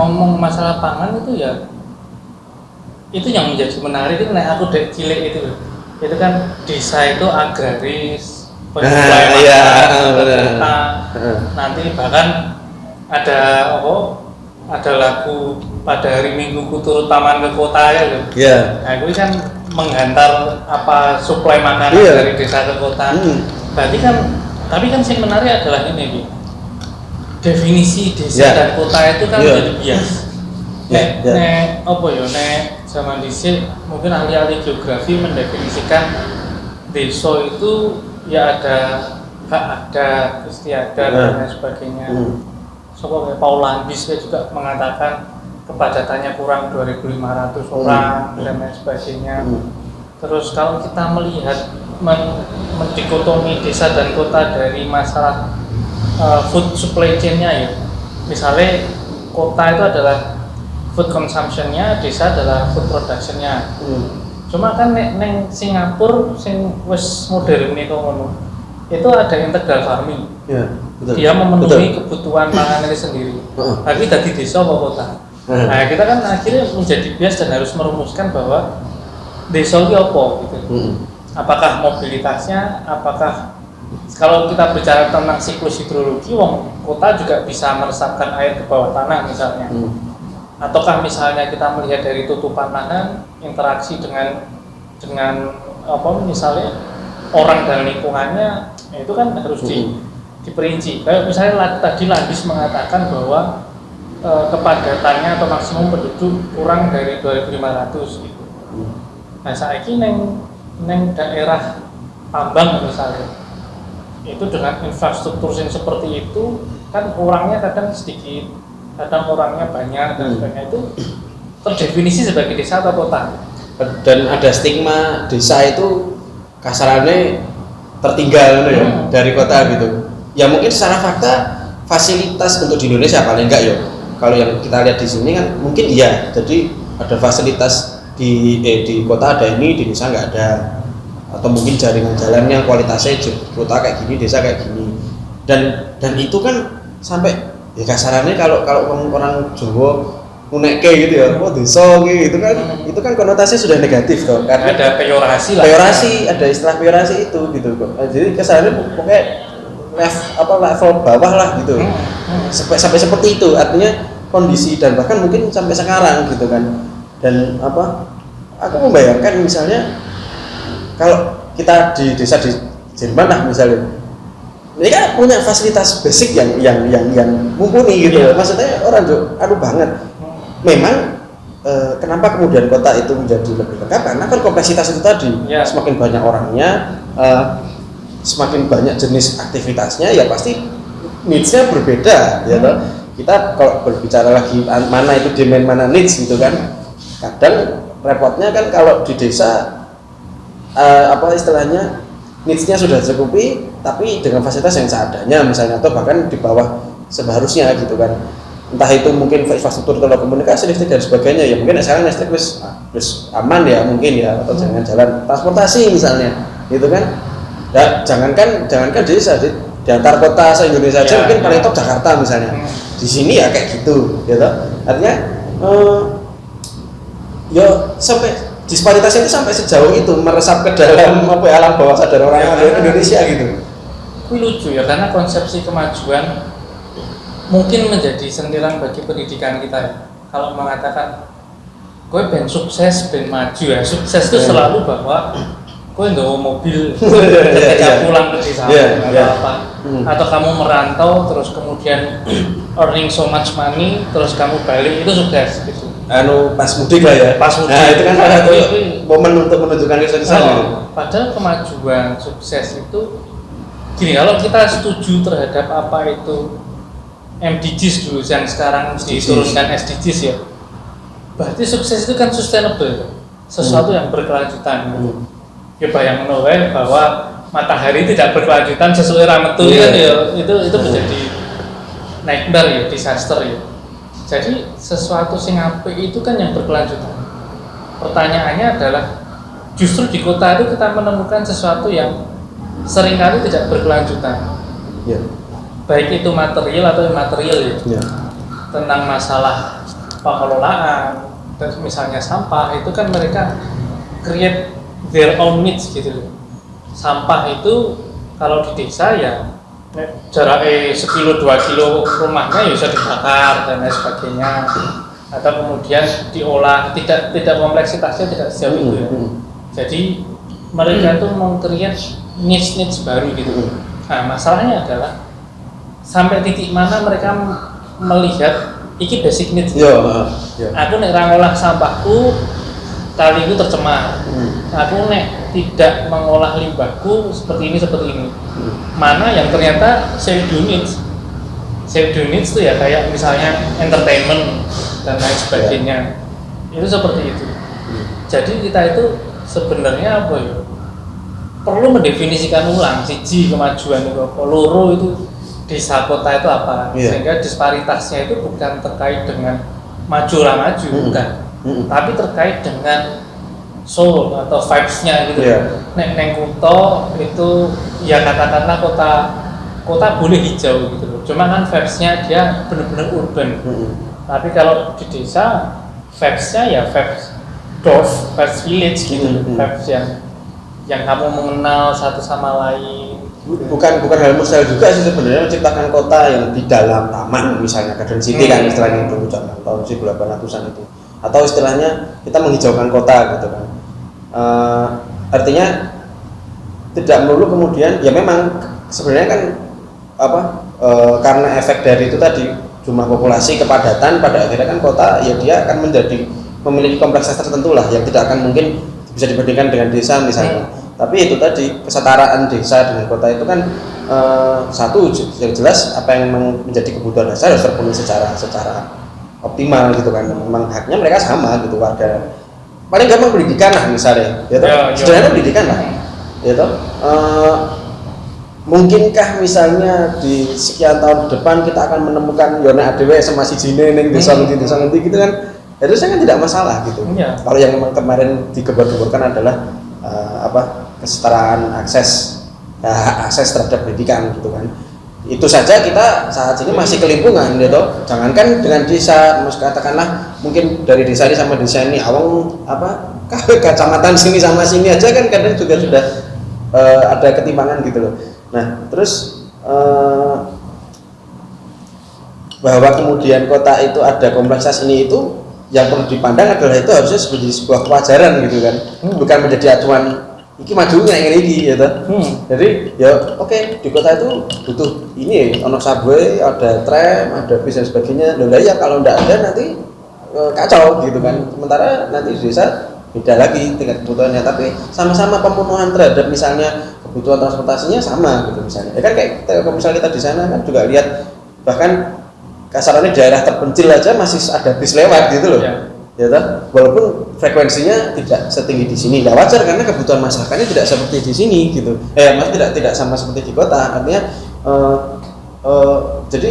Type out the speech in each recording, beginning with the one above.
ngomong masalah pangan itu ya itu yang menjadi menarik itu aku dek cilik itu itu kan desa itu agraris Nah, iya, kota Heeh. nanti bahkan ada apa ada lagu pada hari minggu ku turut taman ke kota ya loh Iya. nah itu kan menghantar apa suplai makanan Iya. dari desa ke kota Hmm. berarti kan tapi kan yang menarik adalah ini Bi. Definisi desa Ya. dan kota itu kan Iya. menjadi bias Ya, nek ya. nek apa ya nek zaman dhisik mungkin ahli-ahli geografi mendefinisikan desa itu ya ada hak adat istiadat dan Nah. lain sebagainya Hmm. Sopo kayak Paul Landis juga mengatakan kepadatannya kurang 2.500 orang dan lain sebagainya. Hmm. Terus kalau kita melihat men mendikotomi desa dan kota dari masalah uh, food supply chain-nya ya, misalnya kota itu adalah food consumption-nya, desa adalah food production-nya. Hmm. Cuma kan nek neng Singapura sing wis modern itu ngono. Itu ada integral farming. Iya, betul. Dia memenuhi Betul. kebutuhan pangannya sendiri. Heeh. Tapi tadi desa apa kota? Nah, kita kan akhirnya menjadi bias dan harus merumuskan bahwa desa itu apa gitu. Hmm. Apakah mobilitasnya, apakah kalau kita bicara tentang siklus hidrologi, wong kota juga bisa meresapkan air ke bawah tanah misalnya. Hmm. Ataukah misalnya kita melihat dari tutupan lahan, interaksi dengan dengan apa misalnya orang dan lingkungannya ya itu kan harus di, Mhm. diperinci. Kayak misalnya tadi Landis mengatakan bahwa eh, kepadatannya atau maksimum penduduk kurang dari 2.500 gitu. Hmm. Nah ini neng neng daerah tambang misalnya itu dengan infrastruktur yang seperti itu kan orangnya kadang sedikit, kadang orangnya banyak dan Hmm. sebagainya itu terdefinisi sebagai desa atau kota. dan ada stigma desa itu kasarannya tertinggal gitu ya Hmm. dari kota gitu ya mungkin secara fakta fasilitas untuk di Indonesia paling enggak ya kalau yang kita lihat di sini kan mungkin iya jadi ada fasilitas di eh, di kota ada ini di desa nggak ada atau mungkin jaringan jalan yang kualitasnya kota kayak gini desa kayak gini. Dan dan itu kan sampai ya kasarannya kalau kalau orang, orang Jawa muneke gitu ya oh desa gitu kan. Itu kan konotasinya sudah negatif toh karena Ada peyorasi lah. peyorasi ada istilah peyorasi itu gitu. Kok jadi kesannya pokoknya level apa level bawah lah gitu. Hmm, hmm. sampai sampai seperti itu. Artinya kondisi dan bahkan mungkin sampai sekarang gitu kan. Dan apa aku membayangkan misalnya kalau kita di desa di Jerman lah misalnya kan punya fasilitas basic yang yang yang yang mumpuni gitu Iya. maksudnya orang tuh aduh banget memang eh, kenapa kemudian kota itu menjadi lebih lengkap karena kan kompleksitas itu tadi Ya. semakin banyak orangnya eh, semakin banyak jenis aktivitasnya ya pasti needs-nya berbeda ya toh. kita kalau berbicara lagi an- mana itu demand mana needs gitu kan kadang repotnya kan kalau di desa eh, apa istilahnya needs-nya sudah cukupi tapi dengan fasilitas yang seadanya misalnya atau bahkan di bawah seharusnya gitu kan. Entah itu mungkin infrastruktur telekomunikasi listrik dan sebagainya ya mungkin sekarang listrik wis wis aman ya mungkin ya atau jangan jalan. Transportasi misalnya gitu kan. Ya jangankan jangankan desa di, di antar kota se Indonesia aja Ya, mungkin ya. paling top Jakarta misalnya. Hmm. di sini ya kayak gitu gitu. Artinya eh, ya sampai disparitas itu sampai sejauh itu meresap ke dalam apa ya, alam bawah sadar orang Ya, karena- Indonesia gitu lucu ya karena konsepsi kemajuan mungkin menjadi sentilan bagi pendidikan kita ya. Kalau mengatakan gue ben sukses ben maju ya sukses itu Ya. selalu bahwa gue nggak mobil Ya, ketika ya. pulang ke desa Ya, atau ya. apa Hmm. atau kamu merantau terus kemudian earning so much money terus kamu balik itu sukses gitu anu pas mudik lah ya Pas mudik. nah itu kan salah satu Itu- momen untuk menunjukkan kesuksesan gitu. Oh, padahal kemajuan sukses itu gini kalau kita setuju terhadap apa itu MDGs dulu yang sekarang SDGs. diturunkan SDGs ya berarti sukses itu kan sustainable sesuatu yang berkelanjutan Hmm. ya bayang wae bahwa matahari tidak berkelanjutan sesuai rametu kan ya itu itu Hmm. menjadi nightmare ya disaster ya jadi sesuatu sing apik itu kan yang berkelanjutan. Pertanyaannya adalah justru di kota itu kita menemukan sesuatu yang sering kali tidak berkelanjutan. Ya. Baik itu material atau imaterial ya. Ya. Tentang masalah pengelolaan dan misalnya sampah itu kan mereka create their own needs gitu loh. Sampah itu kalau di desa ya jaraknya sekilo dua kilo rumahnya ya bisa dibakar dan lain sebagainya atau kemudian diolah tidak tidak kompleksitasnya tidak sejauh itu ya Hmm. jadi mereka tuh mau create niche niche baru gitu nah masalahnya adalah sampai titik mana mereka melihat iki basic needs heeh, yo. aku nek ra ngolah sampahku kaliku tercemar Hmm. aku nek tidak mengolah limbahku seperti ini seperti ini. Mana yang ternyata shared units shared units itu ya kayak misalnya entertainment dan lain sebagainya itu seperti itu Hmm. jadi kita itu sebenarnya apa ya perlu mendefinisikan ulang siji kemajuan itu apa loro itu desa kota itu apa Iya. sehingga disparitasnya itu bukan terkait dengan maju lah maju Hmm. bukan Hmm. tapi terkait dengan soul atau vibes-nya gitu. Iya. Nek neng kuto itu ya katakanlah kota kota boleh hijau gitu loh. Cuma kan vibes-nya dia benar-benar urban. Hmm. Tapi kalau di desa vibes-nya ya vibes dorf, vibes village gitu loh. Hmm. Vibes yang yang kamu mengenal satu sama lain. bukan bukan hal mustahil juga sih sebenarnya menciptakan kota yang di dalam taman misalnya Garden City kan Hmm. istilahnya itu zaman tahun 1800-an itu atau istilahnya kita menghijaukan kota gitu kan Eh, artinya tidak melulu kemudian ya memang sebenarnya kan apa eh, karena efek dari itu tadi jumlah populasi kepadatan pada akhirnya kan kota ya dia akan menjadi memiliki kompleksitas tertentu lah yang tidak akan mungkin bisa dibandingkan dengan desa misalnya. Tapi itu tadi kesetaraan desa dengan kota itu kan eh, satu yang jelas apa yang menjadi kebutuhan dasar harus terpenuhi secara secara optimal gitu kan. Memang haknya mereka sama gitu warga paling gampang pendidikan lah misalnya ya toh? Ya, ya. sederhana pendidikan lah ya toh? Eh, mungkinkah misalnya di sekian tahun depan kita akan menemukan yona ADW sama si Jine neng desa Hmm. ngendi desa ngendi gitu kan harusnya kan tidak masalah gitu Iya. kalau yang memang kemarin digembar-gemborkan adalah eh, apa kesetaraan akses ya, akses terhadap pendidikan gitu kan itu saja kita saat ini masih kelimpungan gitu. Jangankan dengan desa mas katakanlah mungkin dari desa ini sama desa ini awang apa kecamatan sini sama sini aja kan kadang juga sudah eh, ada ketimpangan gitu loh. Nah terus eh, bahwa kemudian kota itu ada kompleksitas ini itu yang perlu dipandang adalah itu harusnya sebagai sebuah kewajaran gitu kan. Hmm. bukan menjadi acuan iki majunya yang ini gitu Hmm. jadi ya oke di kota itu butuh ini ono subway ada tram ada bis dan sebagainya. Loh ya kalau nggak ada nanti eh, kacau gitu kan. Sementara nanti di desa beda lagi tingkat kebutuhannya. Tapi sama-sama pemenuhan terhadap misalnya kebutuhan transportasinya sama gitu misalnya. Ya kan kayak kita- kalau misalnya kita di sana kan juga lihat bahkan kasarannya daerah terpencil aja masih ada bis lewat gitu loh. Ya. Ya toh? walaupun frekuensinya tidak setinggi di sini. Ya wajar karena kebutuhan masyarakatnya tidak seperti di sini gitu. Eh mas tidak tidak sama seperti di kota. Artinya eh, eh, jadi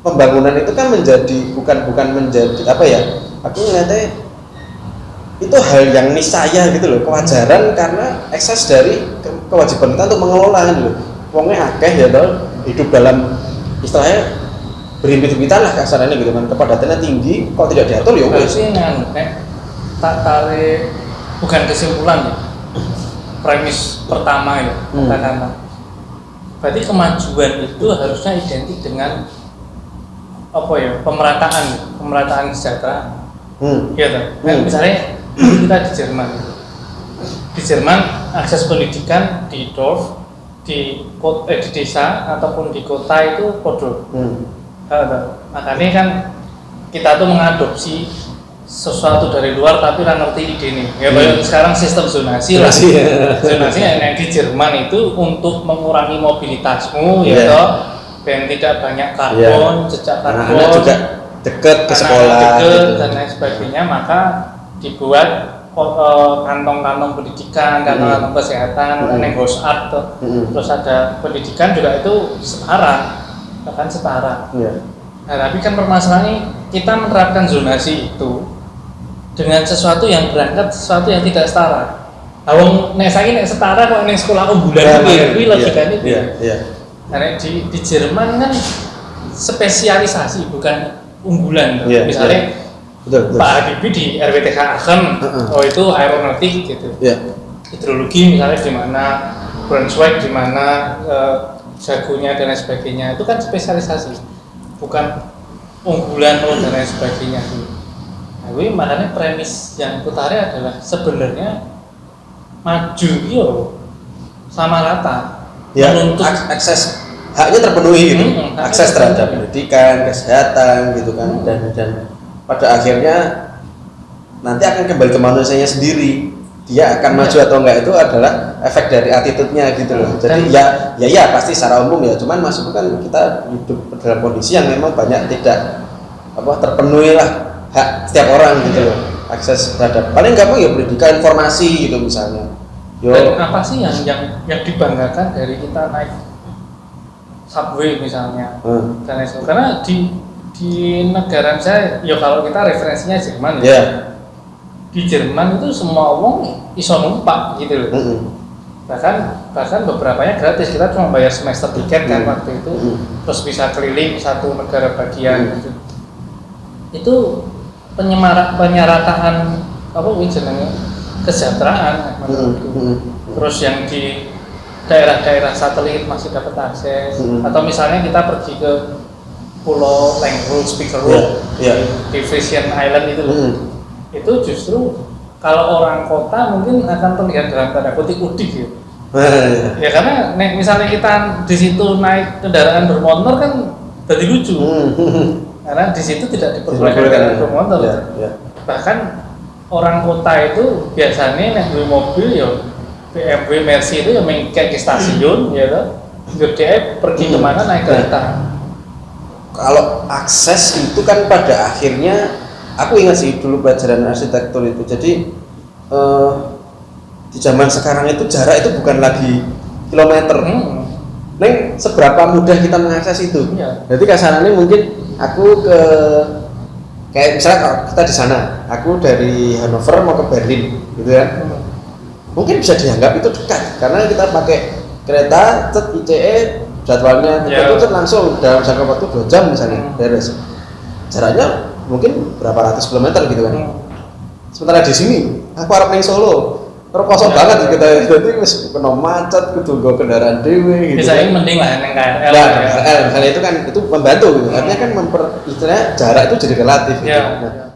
pembangunan itu kan menjadi bukan bukan menjadi apa ya aku ngeliatnya itu hal yang niscaya gitu loh. Kewajaran karena ekses dari ke- kewajiban kita untuk mengelola gitu loh. Wongnya akeh ya toh hidup dalam istilahnya berhimpit-himpitan lah kasarannya gitu kan kepadatannya tinggi kalau tidak diatur ya nganu nek tak tarik bukan kesimpulan ya. Premis pertama ya Hmm. katakanlah. Berarti kemajuan itu harusnya identik dengan apa ya pemerataan pemerataan kesejahteraan hmm. Toh. Nah, Hmm. misalnya kita di Jerman gitu. Di Jerman akses pendidikan di dorf, di kota, eh, di desa ataupun di kota itu podo. Hmm. Makanya kan kita tuh mengadopsi sesuatu dari luar tapi nggak ngerti ide nih. Ya kayak sekarang sistem zonasi lah. Zonasi, ya. zonasi yang di Jerman itu untuk mengurangi mobilitasmu ya Iya. toh. Dan tidak banyak karbon, jejak karbon anak-anak juga deket ke anak sekolah deket gitu. dan lain sebagainya maka dibuat eh, kantong-kantong pendidikan, kantong-kantong kesehatan, Hmm. hmm. art. Hmm. terus ada pendidikan juga itu setara, bahkan setara. Iya. Nah tapi kan permasalahannya kita menerapkan zonasi itu dengan sesuatu yang berangkat sesuatu yang tidak setara. Awang nek saiki nek setara kok nek sekolah unggulan Iya, kuwi iya, kuwi iya, logikane iya, iya. Nah, nek di, di Jerman kan spesialisasi bukan unggulan Iya, misalnya betul betul Pak Habibie di RWTH Aachen Heeh. oh itu aeronautik gitu ya hidrologi misalnya di mana Brunswick di mana eh, jagonya dan lain sebagainya itu kan spesialisasi bukan unggulan oh, dan lain sebagainya. Nah, ini makanya premis yang kutari adalah sebenarnya maju yo sama rata. Ya menuntut ak- akses haknya terpenuhi gitu. Hmm, akses terhadap pendidikan kesehatan gitu kan. Dan dan pada akhirnya nanti akan kembali ke manusianya sendiri dia akan Iya. maju atau enggak itu adalah efek dari attitude-nya gitu loh. Jadi Dan- ya ya ya pasti secara umum ya. Cuman masuk kan kita hidup dalam kondisi yang memang banyak tidak apa terpenuhi lah hak setiap orang gitu loh. Akses terhadap paling gampang ya pendidikan informasi gitu misalnya. Yo. Dan apa sih yang yang yang dibanggakan dari kita naik subway misalnya? Hmm, dan lain sebagainya. Karena di di negara saya ya kalau kita referensinya Jerman ya. Ya di Jerman itu semua orang iso numpak gitu loh mm-mm. bahkan bahkan beberapanya gratis kita cuma bayar semester tiket kan Hmm. waktu itu Hmm. terus bisa keliling satu negara bagian Hmm. gitu itu penyemara penyerataan apa jenenge kesejahteraan menurutku Mm-mm. terus yang di daerah-daerah satelit masih dapat akses Hmm. atau misalnya kita pergi ke pulau Lengrul Speaker Road Iya, iya. di Frisian Island itu loh Mm. Itu justru kalau orang kota mungkin akan terlihat dalam tanda kutip udik ya. Ya karena nek misalnya kita di situ naik kendaraan bermotor kan jadi lucu. Hmm. Karena di situ tidak diperbolehkan kendaraan bermotor. Ya, ya. Bahkan orang kota itu biasanya duwe mobil ya BMW Mercy itu ya main kayak ke stasiun ya kan. Dia pergi ke mana naik Nah. kereta. Kalau akses itu kan pada akhirnya aku ingat sih dulu pelajaran arsitektur itu. Jadi eh, di zaman sekarang itu jarak itu bukan lagi kilometer. Hmm. Neng seberapa mudah kita mengakses itu? Iya. Jadi kasarannya mungkin aku ke kayak misalnya kalau kita di sana, aku dari Hannover mau ke Berlin, gitu kan? Mungkin bisa dianggap itu dekat karena kita pakai kereta, cet ICE, jadwalnya Ya. itu cet langsung dalam jangka waktu dua jam misalnya Hmm. beres. Jaraknya mungkin berapa ratus kilometer gitu kan? Hmm. Sementara di sini, aku harap neng Solo, terus kosong Ya. banget kita jadi wis kena macet, kudu nggo kendaraan dewe gitu. Bisa kan. mending lah neng KRL. Nah, ya. KRL, misalnya itu kan itu membantu gitu. Artinya kan memper istilahnya jarak itu jadi relatif gitu. Nah,